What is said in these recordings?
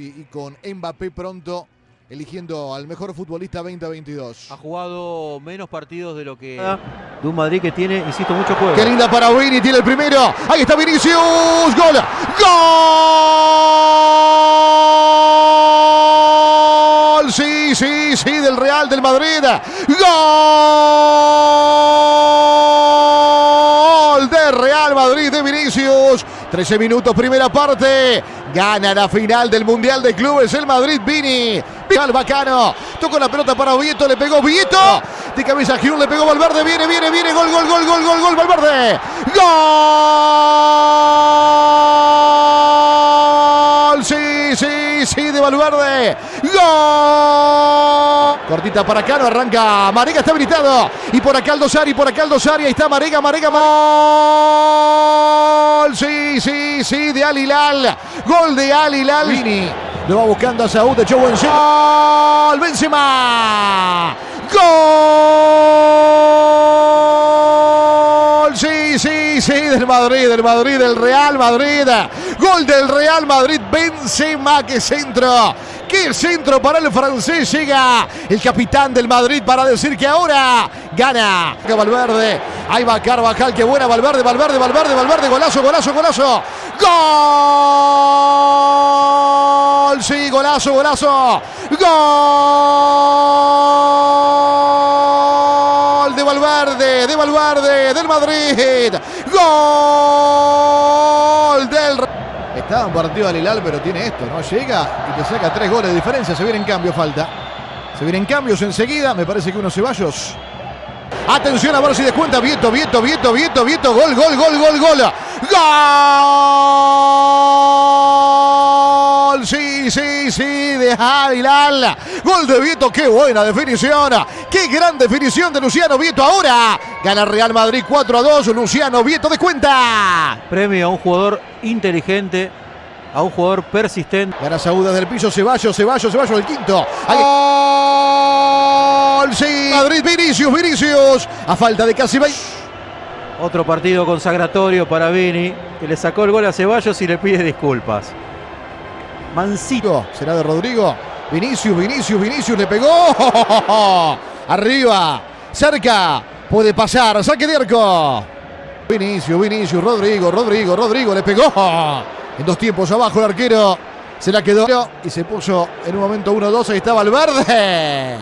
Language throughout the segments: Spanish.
y, y con Mbappé pronto eligiendo al mejor futbolista 2022. Ha jugado menos partidos de lo que de un Madrid que tiene, insisto, mucho juego. Qué linda para Vini, tiene el primero. Ahí está Vinicius. Gol. Gol. Sí, sí, sí, del Real del Madrid. Gol de Real Madrid de Vinicius. 13 minutos, primera parte. Gana la final del Mundial de Clubes el Madrid Vini. Al bacano. Tocó la pelota para Vieto, le pegó Vieto. De cabeza Giroud, le pegó Valverde. Viene, viene, viene. Gol, gol, gol, gol, gol, gol. Valverde. Gol. Sí, sí, sí, de Valverde. Gol. Cortita para Cano, arranca. Marega está habilitado. Y por acá Aldosari, por acá Aldosari. Ahí está Marega, Marega. Gol. Sí, sí, sí, de Al Hilal. Gol de Al Hilal. Vini. Lo va buscando a Saúl, echó buen Gol. Benzema. Gol. Sí, sí, sí, del Madrid, del Madrid, del Real Madrid. Gol del Real Madrid. Benzema, que centro. ¡Qué centro para el francés! Llega el capitán del Madrid para decir que ahora gana. Valverde. Ahí va Carvajal. Qué buena Valverde, Valverde, Valverde, Valverde. Golazo, golazo, golazo. ¡Gol! Sí, golazo, golazo. ¡Gol! De Valverde, de Valverde, del Madrid. ¡Gol! Del Estaba en partido al Hilal, pero tiene esto, ¿no? Llega y te saca tres goles de diferencia. Se viene en cambio, falta. Se vienen cambios enseguida. Me parece que unos Ceballos. Atención a ver si descuenta. Vieto, Vieto, Vieto, Vieto, Vieto. Gol, gol, gol, gol, gol. ¡Gol! Sí, sí, sí, de Hilal. Gol de Vieto, qué buena definición. Qué gran definición de Luciano Vieto. Ahora gana Real Madrid 4 a 2. Luciano Vieto descuenta. Premio a un jugador inteligente, a un jugador persistente. Gana Saúl desde el piso. Ceballos, Ceballos, Ceballos, el quinto. Ahí. ¡Gol! Madrid, Vinicius, Vinicius. A falta de casi 20. Otro partido consagratorio para Vini, que le sacó el gol a Ceballos y le pide disculpas. Mancito. Será de Rodrigo. Vinicius, Vinicius, Vinicius le pegó. Arriba, cerca. Puede pasar. Saque de arco. Vinicius, Vinicius, Rodrigo, Rodrigo, Rodrigo le pegó. En dos tiempos abajo el arquero. Se la quedó y se puso en un momento 1-2. Ahí estaba el verde.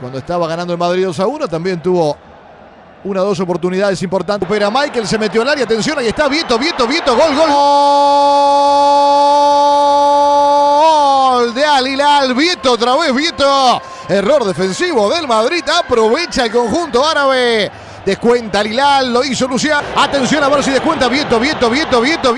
Cuando estaba ganando el Madrid 2 1, también tuvo una o dos oportunidades importantes. Pero Michael se metió al área. Atención, ahí está Vieto, Vieto, Vieto. Gol, gol. Gol de Al Hilal. Vieto, otra vez Vieto. Error defensivo del Madrid. Aprovecha el conjunto árabe. Descuenta Al Hilal. Lo hizo Luciano. Atención a ver si descuenta Vieto, Vieto, Vieto, Vieto.